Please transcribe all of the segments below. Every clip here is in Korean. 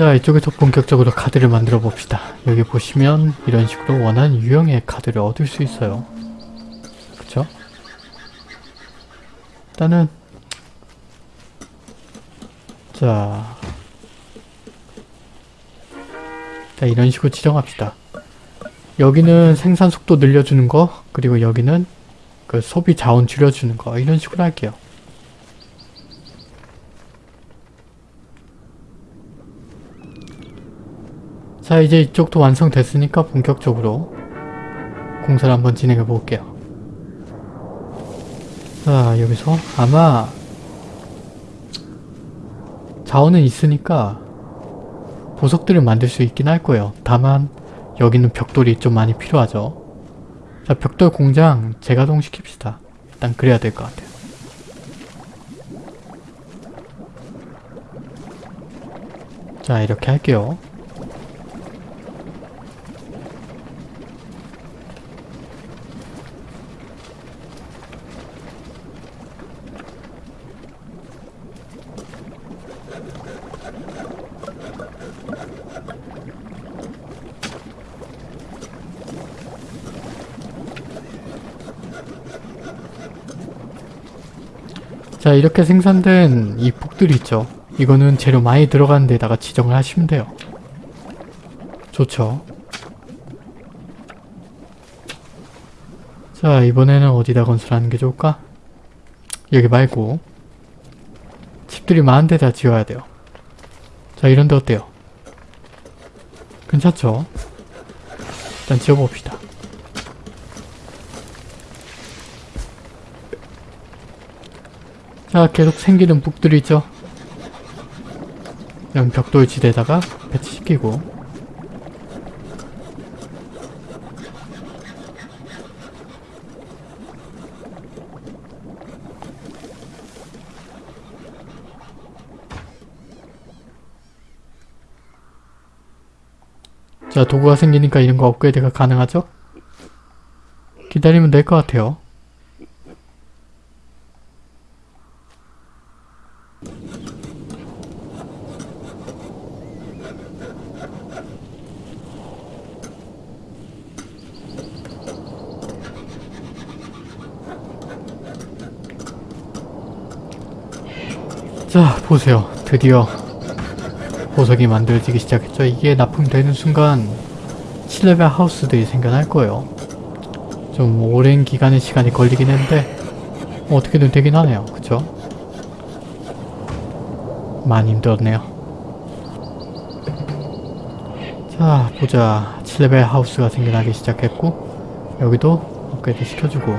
자 이쪽에서 본격적으로 카드를 만들어 봅시다. 여기 보시면 이런 식으로 원하는 유형의 카드를 얻을 수 있어요. 그쵸? 일단은 자, 자 이런 식으로 지정합시다. 여기는 생산 속도 늘려주는 거 그리고 여기는 그 소비 자원 줄여주는 거 이런 식으로 할게요. 자 이제 이쪽도 완성됐으니까 본격적으로 공사를 한번 진행해 볼게요. 자 여기서 아마 자원은 있으니까 보석들을 만들 수 있긴 할 거예요. 다만 여기는 벽돌이 좀 많이 필요하죠. 자 벽돌 공장 재가동 시킵시다. 일단 그래야 될 것 같아요. 자 이렇게 할게요. 자 이렇게 생산된 이 북들 있죠 이거는 재료 많이 들어가는 데다가 지정을 하시면 돼요 좋죠 자 이번에는 어디다 건설하는 게 좋을까? 여기 말고 집들이 많은 데다 지어야 돼요 자 이런 데 어때요? 괜찮죠? 일단 지어봅시다 자 계속 생기는 북들이 있죠. 이런 벽돌 지대에다가 배치시키고. 자 도구가 생기니까 이런 거 업그레이드가 가능하죠? 기다리면 될 것 같아요 자 보세요. 드디어 보석이 만들어지기 시작했죠. 이게 납품되는 순간 7레벨 하우스들이 생겨날 거예요. 좀 오랜 기간의 시간이 걸리긴 했는데 뭐 어떻게든 되긴 하네요. 그쵸? 많이 힘들었네요. 자 보자. 7레벨 하우스가 생겨나기 시작했고 여기도 업그레이드 시켜주고.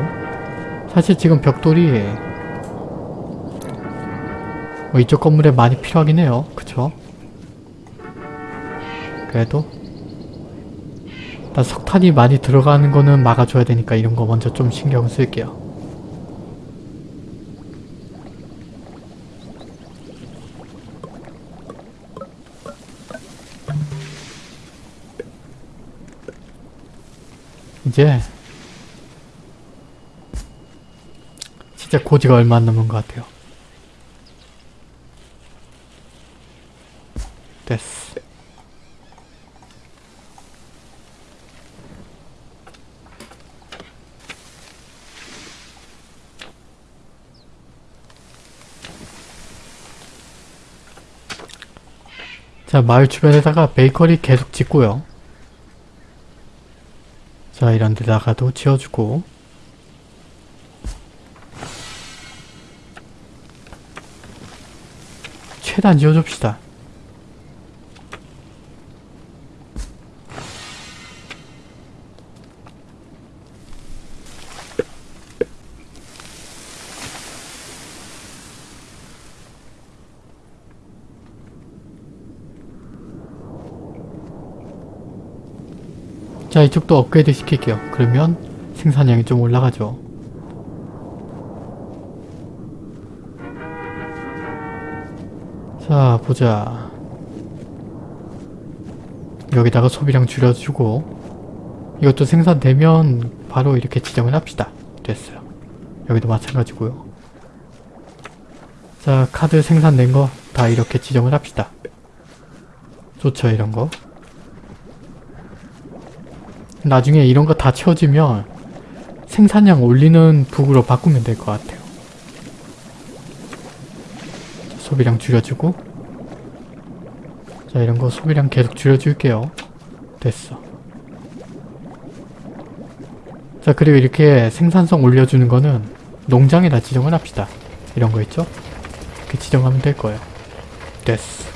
사실 지금 벽돌이 뭐 이쪽 건물에 많이 필요하긴 해요. 그쵸? 그래도 일단 석탄이 많이 들어가는 거는 막아줘야 되니까 이런 거 먼저 좀 신경 쓸게요. 이제 진짜 고지가 얼마 안 남은 것 같아요. 됐어. 자, 마을 주변에다가 베이커리 계속 짓고요. 자, 이런 데다가도 지어주고 최대한 지어줍시다. 자 이쪽도 업그레이드 시킬게요. 그러면 생산량이 좀 올라가죠. 자 보자. 여기다가 소비량 줄여주고 이것도 생산되면 바로 이렇게 지정을 합시다. 됐어요. 여기도 마찬가지고요. 자 카드 생산된 거 다 이렇게 지정을 합시다. 좋죠 이런 거. 나중에 이런 거 다 채워지면 생산량 올리는 북으로 바꾸면 될 것 같아요. 소비량 줄여주고 자 이런 거 소비량 계속 줄여줄게요. 됐어. 자 그리고 이렇게 생산성 올려주는 거는 농장에다 지정을 합시다. 이런 거 있죠? 이렇게 지정하면 될 거예요. 됐어.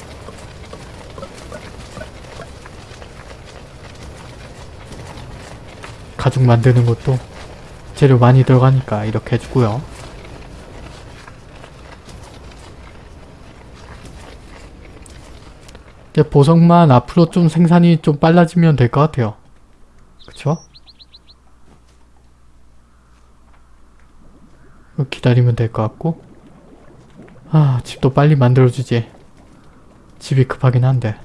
가죽 만드는 것도 재료 많이 들어가니까 이렇게 해주고요. 이제 보석만 앞으로 좀 생산이 좀 빨라지면 될 것 같아요. 그쵸? 기다리면 될 것 같고 아 집도 빨리 만들어주지 집이 급하긴 한데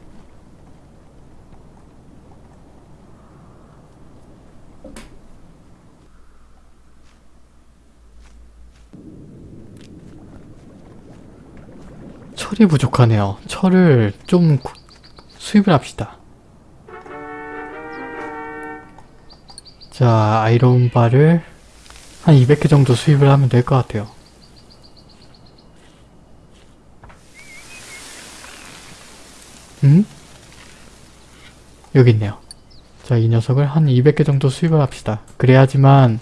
철이 부족하네요. 철을 좀 구- 수입을 합시다. 자, 아이론바를 한 200개 정도 수입을 하면 될 것 같아요. 음? 여기 있네요. 자, 이 녀석을 한 200개 정도 수입을 합시다. 그래야지만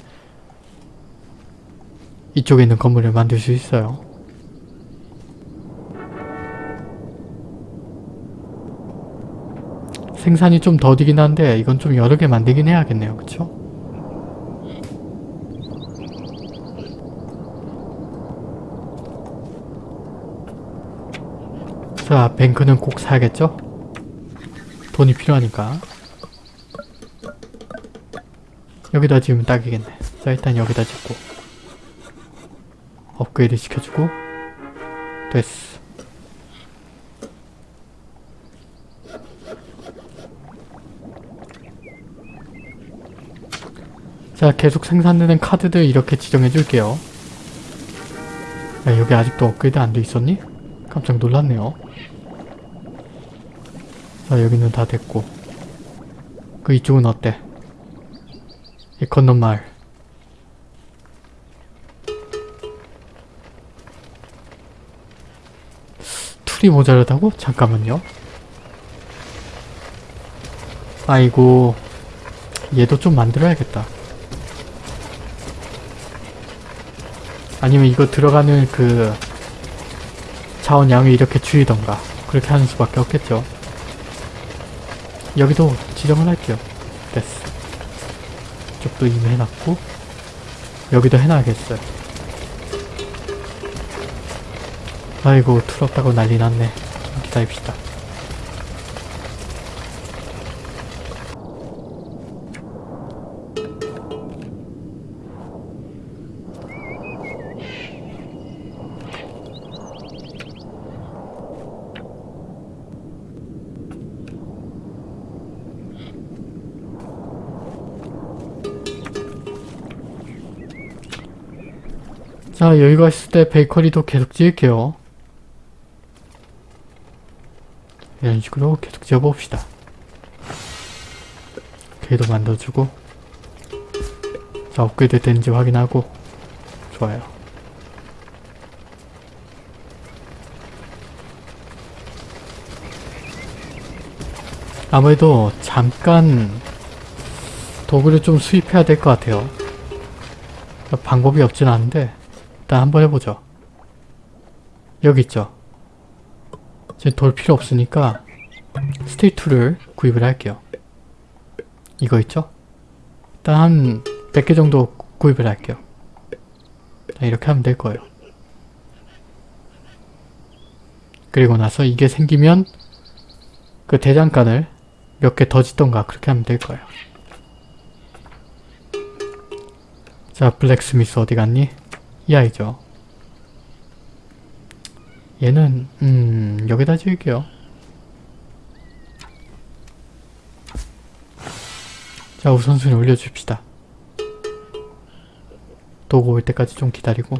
이쪽에 있는 건물을 만들 수 있어요. 생산이 좀 더디긴 한데 이건 좀 여러 개 만들긴 해야겠네요. 그쵸? 자, 뱅크는 꼭 사야겠죠? 돈이 필요하니까. 여기다 지으면 딱이겠네. 자, 일단 여기다 짓고. 업그레이드 시켜주고. 됐어. 자, 계속 생산되는 카드들 이렇게 지정해 줄게요. 야, 여기 아직도 업그레이드 안 돼 있었니? 깜짝 놀랐네요. 자, 여기는 다 됐고. 그 이쪽은 어때? 이 건넌 마을. 툴이 모자르다고? 잠깐만요. 아이고. 얘도 좀 만들어야겠다. 아니면 이거 들어가는 그 자원 양을 이렇게 줄이던가 그렇게 하는 수밖에 없겠죠. 여기도 지정을 할게요. 됐어. 이쪽도 이미 해놨고 여기도 해놔야겠어요. 아이고 툴 없다고 난리 났네. 좀 기다립시다. 자 여유가 있을 때 베이커리도 계속 지을게요. 이런 식으로 계속 지어봅시다. 걔도 만들어주고 자 업그레이드 되는지 확인하고 좋아요. 아무래도 잠깐 도구를 좀 수입해야 될 것 같아요. 방법이 없진 않은데 일단 한번 해보죠. 여기 있죠. 이제 돌 필요 없으니까 스테이트를 구입을 할게요. 이거 있죠? 일단 한 100개 정도 구입을 할게요. 이렇게 하면 될 거예요. 그리고 나서 이게 생기면 그 대장간을 몇 개 더 짓던가 그렇게 하면 될 거예요. 자, 블랙스미스 어디 갔니? 이 아이죠. 얘는 음 여기다 지을게요. 자 우선순위 올려줍시다. 도구 올 때까지 좀 기다리고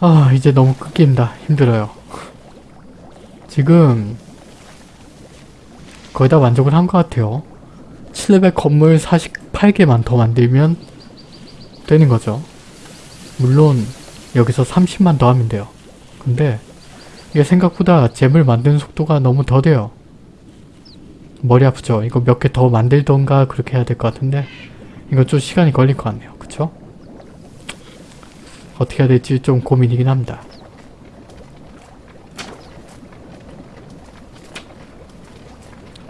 아 이제 너무 끊긴다. 힘들어요. 지금 거의 다 만족을 한 것 같아요. 7레벨 건물 48개만 더 만들면 되는 거죠. 물론 여기서 30만 더 하면 돼요. 근데 이게 생각보다 잼을 만드는 속도가 너무 더뎌요. 머리 아프죠? 이거 몇 개 더 만들던가 그렇게 해야 될 것 같은데 이거 좀 시간이 걸릴 것 같네요. 그쵸? 어떻게 해야 될지 좀 고민이긴 합니다.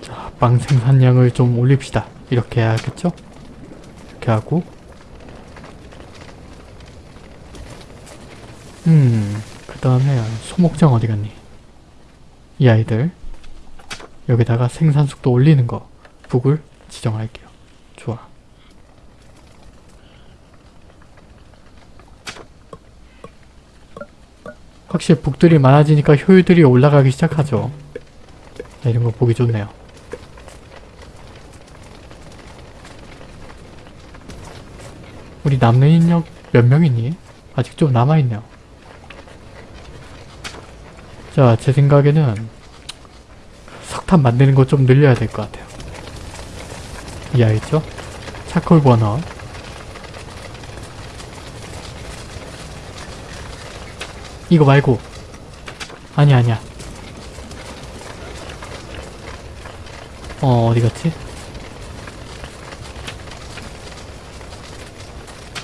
자, 빵 생산량을 좀 올립시다. 이렇게 해야겠죠? 이렇게 하고 음, 그 다음에 소목장 어디 갔니? 이 아이들 여기다가 생산 속도 올리는 거 북을 지정할게요. 좋아. 확실히 북들이 많아지니까 효율들이 올라가기 시작하죠. 자, 이런 거 보기 좋네요. 우리 남는 인력 몇 명이니? 아직 좀 남아있네요. 자, 제 생각에는 석탄 만드는 거 좀 늘려야 될 것 같아요. 이 아이죠? 차콜 버너. 이거 말고. 아니 아니야. 어 어디 갔지?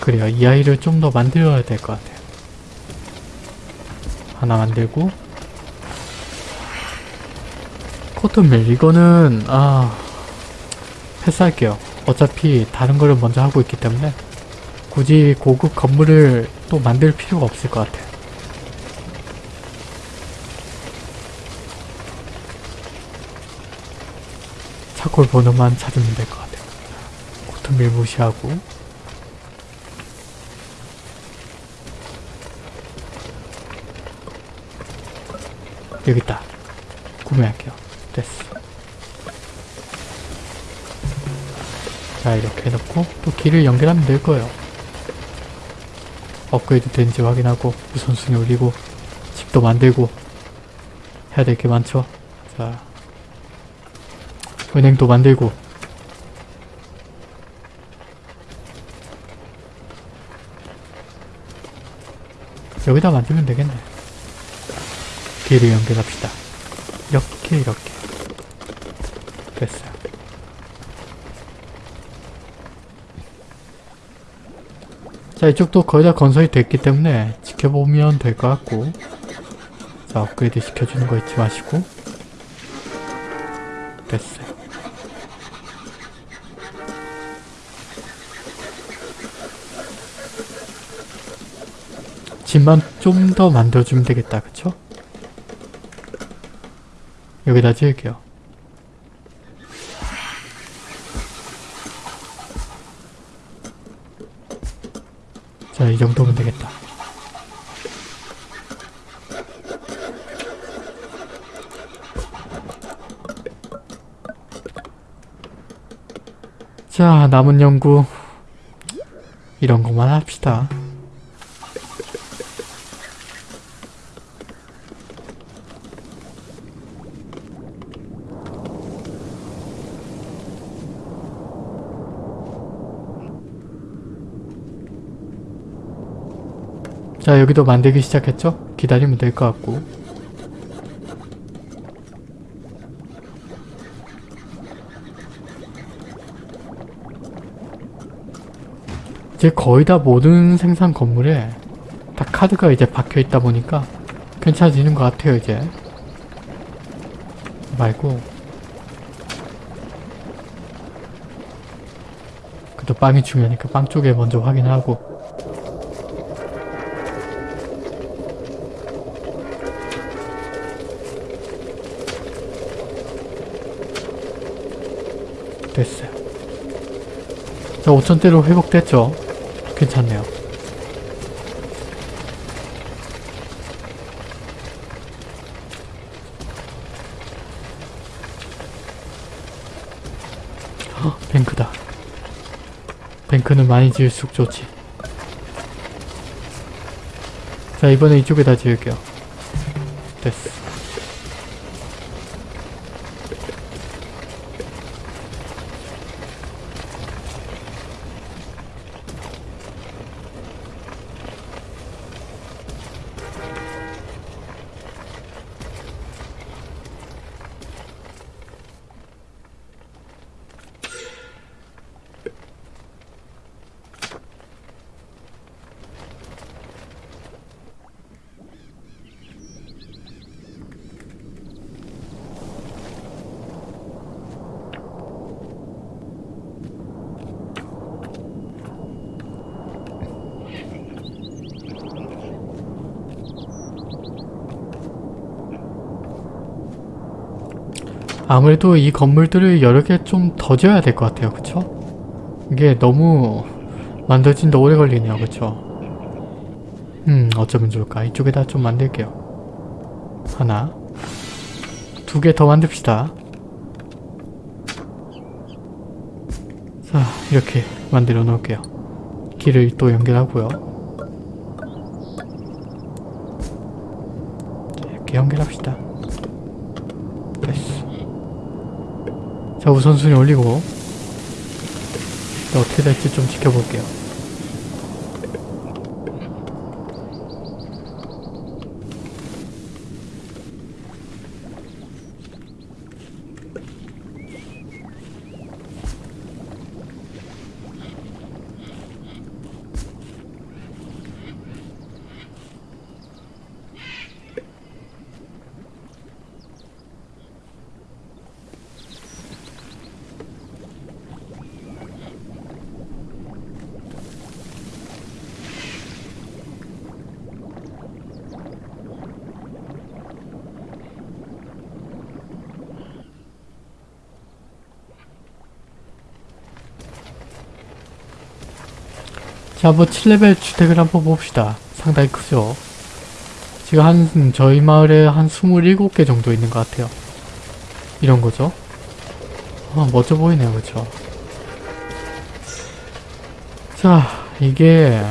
그래요. 이 아이를 좀 더 만들어야 될 것 같아요. 하나 만들고. 코튼밀 이거는 아 패스할게요. 어차피 다른 거를 먼저 하고 있기 때문에 굳이 고급 건물을 또 만들 필요가 없을 것 같아요 차콜 번호만 찾으면 될 것 같아요. 코튼밀 무시하고 여기 있다. 구매할게요. 됐어. 자 이렇게 해놓고 또 길을 연결하면 될 거예요. 업그레이드 된지 확인하고 우선순위 올리고 집도 만들고 해야 될 게 많죠. 자 은행도 만들고. 여기다 만들면 되겠네. 길을 연결합시다. 이렇게 이렇게. 됐어요. 자 이쪽도 거의 다 건설이 됐기 때문에 지켜보면 될 것 같고 자 업그레이드 시켜주는 거 잊지 마시고. 됐어요 집만 좀 더 만들어주면 되겠다 그쵸? 여기다 지을게요. 자 이 정도면 되겠다. 자 남은 연구 이런 것만 합시다 자 여기도 만들기 시작했죠? 기다리면 될 것 같고. 이제 거의 다 모든 생산 건물에 다 카드가 이제 박혀 있다 보니까 괜찮아지는 것 같아요 이제. 말고. 그래도 빵이 중요하니까 빵 쪽에 먼저 확인하고 자, 5천대로 회복됐죠? 괜찮네요. 헉, 뱅크다. 뱅크는 많이 지을수록 좋지. 자, 자 이번에 이쪽에다 지을게요 됐어 아무래도 이 건물들을 여러 개 좀 더 지어야 될 것 같아요. 그쵸? 이게 너무 만들어진데 오래 걸리네요. 그쵸? 음 어쩌면 좋을까. 이쪽에다 좀 만들게요. 하나 두 개 더 만듭시다. 자 이렇게 만들어 놓을게요. 길을 또 연결하고요. 자, 이렇게 연결합시다. 됐어. 자 우선순위 올리고 어떻게 될지 좀 지켜볼게요 자, 뭐 7레벨 주택을 한번 봅시다. 상당히 크죠? 지금 한, 저희 마을에 한 27개 정도 있는 것 같아요. 이런 거죠. 아, 멋져 보이네요. 그쵸? 자, 이게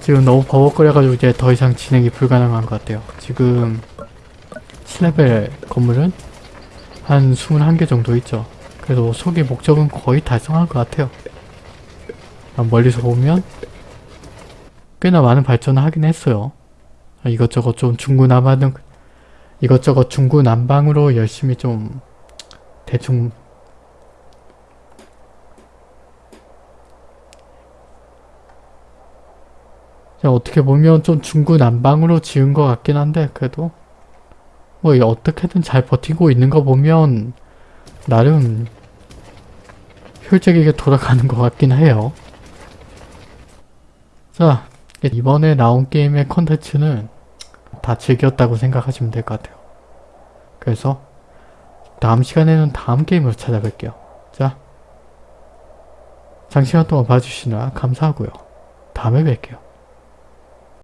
지금 너무 버벅거려가지고 이제 더 이상 진행이 불가능한 것 같아요. 지금 7레벨 건물은 한 21개 정도 있죠. 그래도 소개 목적은 거의 달성한 것 같아요. 아, 멀리서 보면 꽤나 많은 발전을 하긴 했어요. 아, 이것저것 좀 중구난방은 이것저것 중구난방으로 열심히 좀 대충 자, 어떻게 보면 좀 중구난방으로 지은 것 같긴 한데 그래도 뭐이 어떻게든 잘 버티고 있는 거 보면 나름 효율적이게 돌아가는 것 같긴 해요. 자, 이번에 나온 게임의 컨텐츠는 다 즐겼다고 생각하시면 될 것 같아요. 그래서 다음 시간에는 다음 게임으로 찾아뵐게요. 자, 장시간 동안 봐주시느라 감사하고요. 다음에 뵐게요.